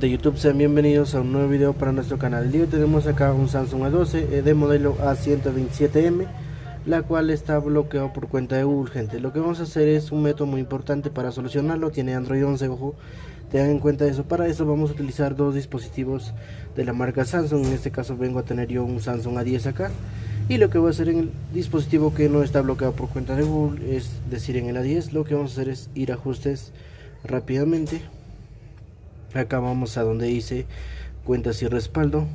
de YouTube sean bienvenidos a un nuevo video para nuestro canal. El día tenemos acá un Samsung A12 eh, de modelo A127M la cual está bloqueado por cuenta de Google gente. Lo que vamos a hacer es un método muy importante para solucionarlo tiene Android 11 ojo. Tengan en cuenta eso para eso vamos a utilizar dos dispositivos de la marca Samsung. En este caso vengo a tener yo un Samsung A10 acá. Y lo que voy a hacer en el dispositivo que no está bloqueado por cuenta de Google es decir en el A10 lo que vamos a hacer es ir a ajustes rápidamente acá vamos a donde dice cuentas y respaldo.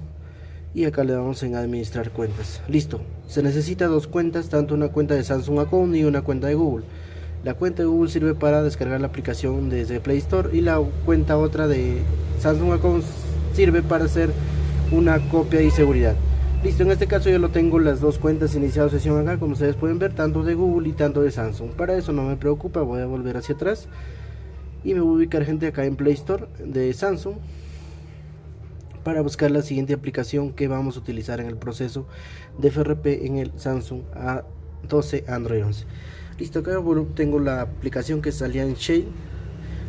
Y acá le damos en administrar cuentas. Listo. Se necesita dos cuentas tanto una cuenta de Samsung Account y una cuenta de Google. La cuenta de Google sirve para descargar la aplicación desde Play Store y la cuenta otra de Samsung Account sirve para hacer una copia y seguridad. Listo en este caso yo lo tengo las dos cuentas iniciado sesión acá como ustedes pueden ver tanto de Google y tanto de Samsung. Para eso no me preocupa voy a volver hacia atrás y me voy a ubicar gente acá en Play Store de Samsung para buscar la siguiente aplicación que vamos a utilizar en el proceso de FRP en el Samsung A12 Android 11 listo acá tengo la aplicación que salía en Shale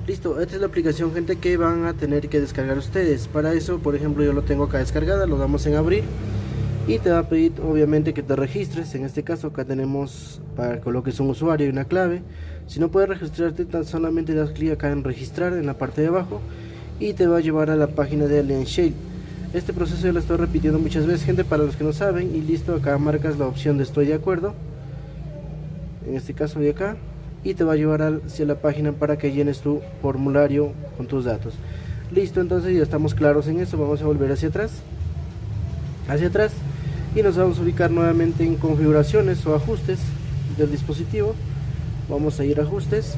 listo esta es la aplicación gente que van a tener que descargar ustedes. Para eso por ejemplo yo lo tengo acá descargada lo damos en abrir y te va a pedir obviamente que te registres. En este caso acá tenemos para que coloques un usuario y una clave. Si no puedes registrarte tan solamente das clic acá en registrar en la parte de abajo y te va a llevar a la página de Alien Shale. Este proceso ya lo estoy repitiendo muchas veces gente para los que no saben y listo acá marcas la opción de estoy de acuerdo. En este caso de acá y te va a llevar hacia la página para que llenes tu formulario con tus datos. Listo entonces ya estamos claros en eso vamos a volver hacia atrás. Hacia atrás y nos vamos a ubicar nuevamente en configuraciones o ajustes del dispositivo. Vamos a ir a ajustes.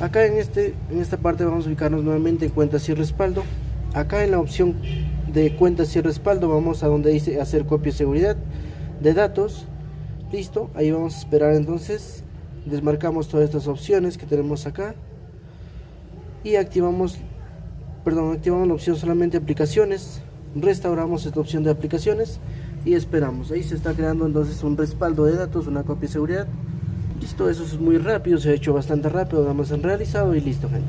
Acá en este en esta parte vamos a ubicarnos nuevamente en cuentas y respaldo. Acá en la opción de cuentas y respaldo vamos a donde dice hacer copia de seguridad de datos. Listo ahí vamos a esperar entonces. Desmarcamos todas estas opciones que tenemos acá. Y activamos perdón activamos la opción solamente aplicaciones. Restauramos esta opción de aplicaciones y esperamos. Ahí se está creando entonces un respaldo de datos, una copia de seguridad. Listo, eso es muy rápido, se ha hecho bastante rápido, damos en realizado y listo, gente.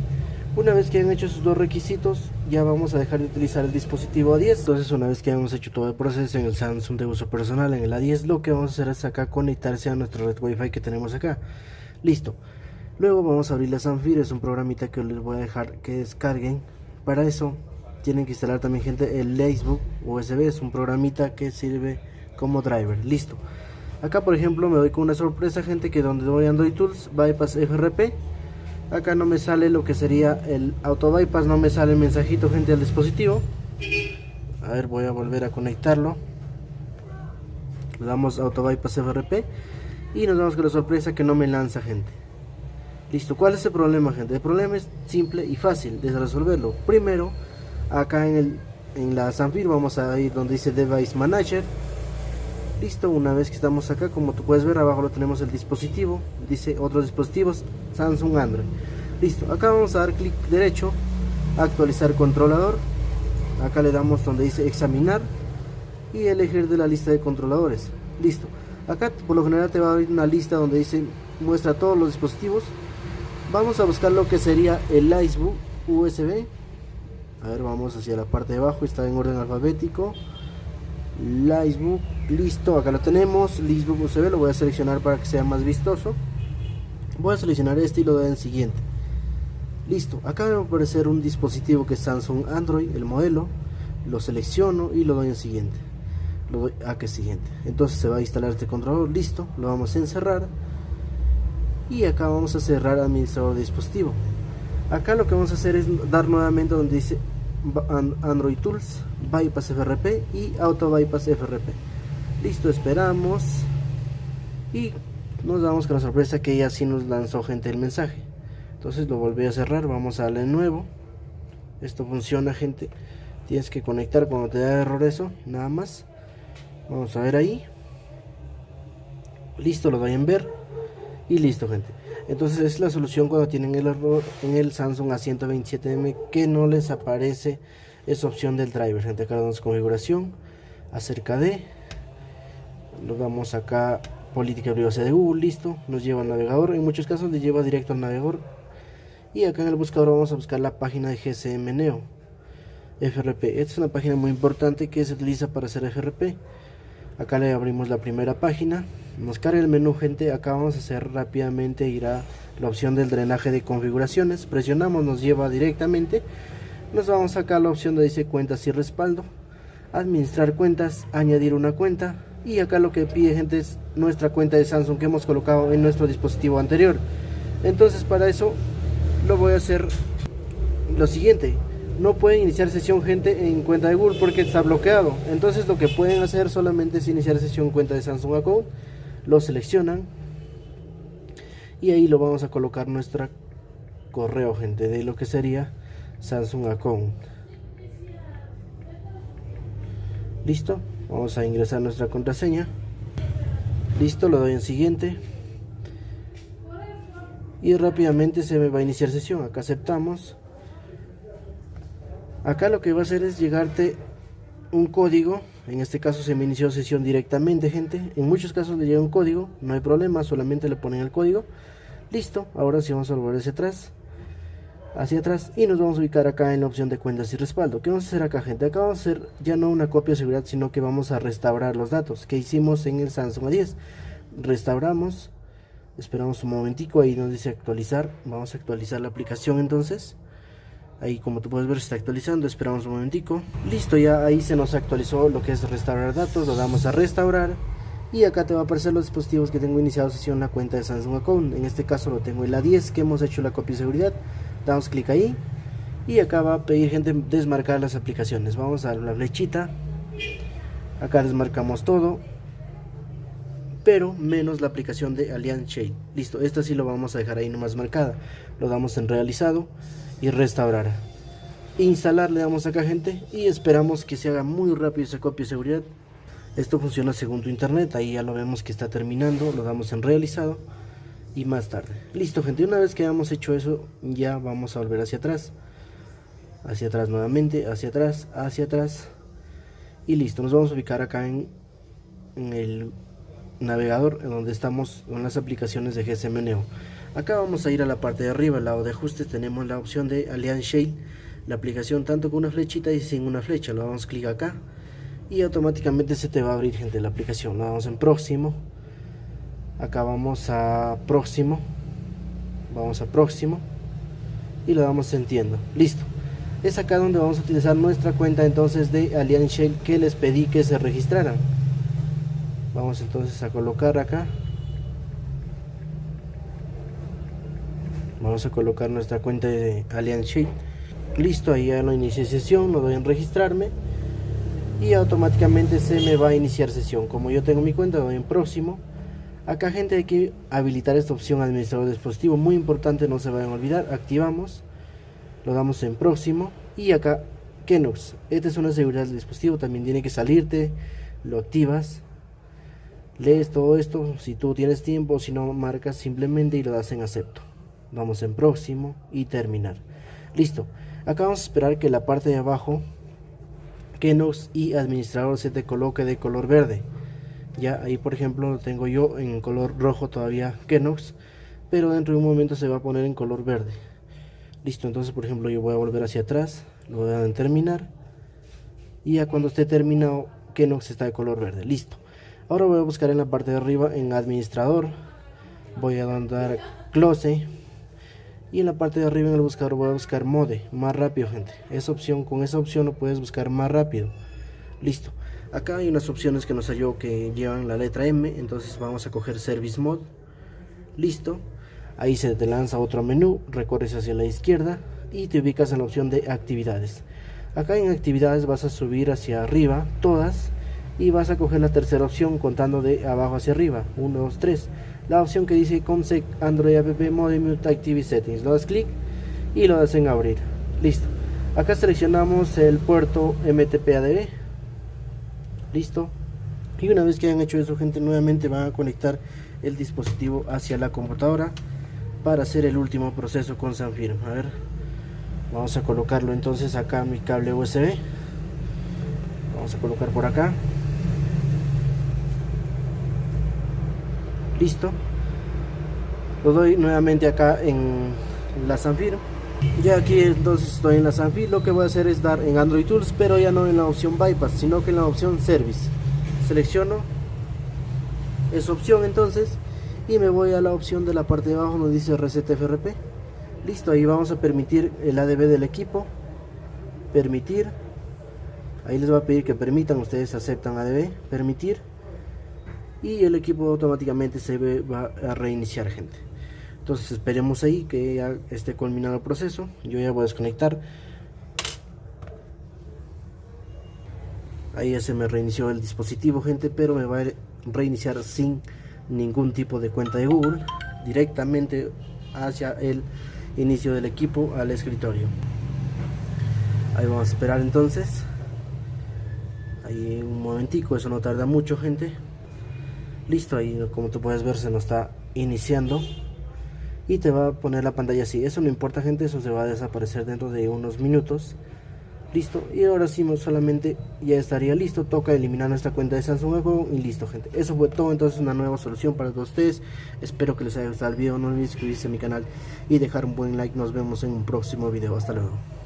Una vez que han hecho esos dos requisitos, ya vamos a dejar de utilizar el dispositivo A10. Entonces, una vez que hemos hecho todo el proceso en el Samsung de uso personal, en el A10, lo que vamos a hacer es acá conectarse a nuestra red Wi-Fi que tenemos acá. Listo. Luego vamos a abrir la Sanfir, es un programita que les voy a dejar que descarguen. Para eso tienen que instalar también gente el Lacebook USB, es un programita que sirve como driver, listo. Acá por ejemplo me doy con una sorpresa gente que donde voy Android Tools, Bypass FRP, acá no me sale lo que sería el auto bypass, no me sale el mensajito gente al dispositivo. A ver, voy a volver a conectarlo. Le damos auto bypass FRP y nos damos con la sorpresa que no me lanza gente. Listo, ¿cuál es el problema gente? El problema es simple y fácil de resolverlo. Primero, acá en, el, en la Sanfir vamos a ir donde dice Device Manager. Listo una vez que estamos acá como tú puedes ver abajo lo tenemos el dispositivo. Dice otros dispositivos Samsung Android. Listo acá vamos a dar clic derecho actualizar controlador. Acá le damos donde dice examinar y elegir de la lista de controladores. Listo. Acá por lo general te va a abrir una lista donde dice muestra todos los dispositivos. Vamos a buscar lo que sería el Icebook USB a ver vamos hacia la parte de abajo está en orden alfabético. Livebook listo acá lo tenemos. Livebook USB lo voy a seleccionar para que sea más vistoso. Voy a seleccionar este y lo doy en siguiente. Listo acá me va a aparecer un dispositivo que es Samsung Android el modelo. Lo selecciono y lo doy en siguiente. Lo doy a que siguiente. Entonces se va a instalar este controlador listo lo vamos a encerrar. Y acá vamos a cerrar administrador de dispositivo acá lo que vamos a hacer es dar nuevamente donde dice Android Tools Bypass FRP y Auto Bypass FRP listo esperamos. Y nos damos con la sorpresa que ya sí nos lanzó gente el mensaje. Entonces lo volví a cerrar vamos a darle nuevo. Esto funciona gente. Tienes que conectar cuando te da error eso nada más. Vamos a ver ahí. Listo lo doy en ver. Y listo gente entonces es la solución cuando tienen el error en el Samsung A127M que no les aparece esa opción del driver gente acá damos configuración acerca de nos vamos acá política de privacidad de Google listo nos lleva al navegador en muchos casos le lleva directo al navegador y acá en el buscador vamos a buscar la página de GSM Neo FRP. Esta es una página muy importante que se utiliza para hacer FRP. Acá le abrimos la primera página. Nos carga el menú, gente. Acá vamos a hacer rápidamente, ir a la opción del drenaje de configuraciones. Presionamos, nos lleva directamente. Nos vamos acá a la opción de dice cuentas y respaldo. Administrar cuentas, añadir una cuenta. Y acá lo que pide, gente, es nuestra cuenta de Samsung que hemos colocado en nuestro dispositivo anterior. Entonces, para eso lo voy a hacer lo siguiente no pueden iniciar sesión gente en cuenta de Google porque está bloqueado. Entonces lo que pueden hacer solamente es iniciar sesión en cuenta de Samsung Account. Lo seleccionan y ahí lo vamos a colocar nuestra correo gente de lo que sería Samsung Account. Listo, vamos a ingresar nuestra contraseña. Listo, lo doy en siguiente. Y rápidamente se me va a iniciar sesión. Acá aceptamos Acá lo que va a hacer es llegarte un código. En este caso se me inició sesión directamente, gente. En muchos casos le llega un código, no hay problema, solamente le ponen el código. Listo, ahora sí vamos a volver hacia atrás. Hacia atrás y nos vamos a ubicar acá en la opción de cuentas y respaldo. ¿Qué vamos a hacer acá, gente? Acá vamos a hacer ya no una copia de seguridad, sino que vamos a restaurar los datos que hicimos en el Samsung A10. Restauramos, esperamos un momentico, ahí nos dice actualizar. Vamos a actualizar la aplicación entonces. Ahí como tú puedes ver se está actualizando, esperamos un momentico. Listo, ya ahí se nos actualizó lo que es restaurar datos, lo damos a restaurar. Y acá te va a aparecer los dispositivos que tengo iniciado sesión la cuenta de Samsung Account. En este caso lo tengo en la 10 que hemos hecho la copia de seguridad. Damos clic ahí. Y acá va a pedir gente desmarcar las aplicaciones. Vamos a la flechita. Acá desmarcamos todo. Pero menos la aplicación de Allianz Shade. Listo, esta sí lo vamos a dejar ahí nomás marcada. Lo damos en realizado y restaurar. Instalar le damos acá gente y esperamos que se haga muy rápido esa copia de seguridad. Esto funciona según tu internet ahí ya lo vemos que está terminando lo damos en realizado y más tarde. Listo gente una vez que hayamos hecho eso ya vamos a volver hacia atrás. Hacia atrás nuevamente hacia atrás hacia atrás. Y listo nos vamos a ubicar acá en, en el navegador en donde estamos con las aplicaciones de GSM Neo Acá vamos a ir a la parte de arriba, al lado de ajustes, tenemos la opción de Allianz Shade, la aplicación tanto con una flechita y sin una flecha. Lo damos clic acá y automáticamente se te va a abrir, gente, la aplicación. Lo damos en próximo. Acá vamos a próximo. Vamos a próximo. Y lo damos entiendo. Listo. Es acá donde vamos a utilizar nuestra cuenta entonces de Allianz Shell que les pedí que se registraran. Vamos entonces a colocar acá. Vamos a colocar nuestra cuenta de Allianz Sheet. Listo ahí ya lo inicié sesión lo doy en registrarme y automáticamente se me va a iniciar sesión. Como yo tengo mi cuenta doy en próximo. Acá gente hay que habilitar esta opción administrador de dispositivo. Muy importante no se vayan a olvidar. Activamos. Lo damos en próximo. Y acá Kenox esta es una seguridad del dispositivo. También tiene que salirte. Lo activas lees todo esto si tú tienes tiempo si no marcas simplemente y lo das en acepto. Vamos en próximo y terminar. Listo. Acá vamos a esperar que la parte de abajo Kenox y administrador se te coloque de color verde. Ya ahí por ejemplo lo tengo yo en color rojo todavía Kenox pero dentro de un momento se va a poner en color verde. Listo entonces por ejemplo yo voy a volver hacia atrás lo voy a dar en terminar y ya cuando esté terminado Kenox está de color verde. Listo ahora voy a buscar en la parte de arriba en administrador. Voy a dar close. Y en la parte de arriba en el buscador voy a buscar mode más rápido gente. Esa opción con esa opción lo puedes buscar más rápido. Listo. Acá hay unas opciones que nos halló que llevan la letra M entonces vamos a coger service mode. Listo. Ahí se te lanza otro menú recorres hacia la izquierda y te ubicas en la opción de actividades. Acá en actividades vas a subir hacia arriba todas y vas a coger la tercera opción contando de abajo hacia arriba 1 2 3 la opción que dice Comsec Android App Mode Mute Active Settings. Lo das clic y lo das en abrir. Listo. Acá seleccionamos el puerto MTP Listo. Y una vez que hayan hecho eso, gente, nuevamente van a conectar el dispositivo hacia la computadora para hacer el último proceso con Sanfirm. A ver, vamos a colocarlo entonces acá mi cable USB. Vamos a colocar por acá. Listo lo doy nuevamente acá en la Sanfir Ya aquí entonces estoy en la Sanfi, lo que voy a hacer es dar en Android Tools, pero ya no en la opción Bypass, sino que en la opción Service. Selecciono esa opción entonces y me voy a la opción de la parte de abajo donde dice Reset FRP. Listo, ahí vamos a permitir el ADB del equipo. Permitir. Ahí les va a pedir que permitan, ustedes aceptan ADB, permitir. Y el equipo automáticamente se va a reiniciar, gente. Entonces esperemos ahí que ya esté culminado el proceso. Yo ya voy a desconectar. Ahí ya se me reinició el dispositivo gente pero me va a reiniciar sin ningún tipo de cuenta de Google. Directamente hacia el inicio del equipo al escritorio. Ahí vamos a esperar entonces. Ahí un momentico eso no tarda mucho gente listo ahí como tú puedes ver se nos está iniciando. Y te va a poner la pantalla así. Eso no importa gente eso se va a desaparecer dentro de unos minutos. Listo y ahora sí solamente ya estaría listo. Toca eliminar nuestra cuenta de Samsung juego y listo gente. Eso fue todo entonces una nueva solución para todos ustedes. Espero que les haya gustado el video. No olviden suscribirse a mi canal y dejar un buen like. Nos vemos en un próximo video. Hasta luego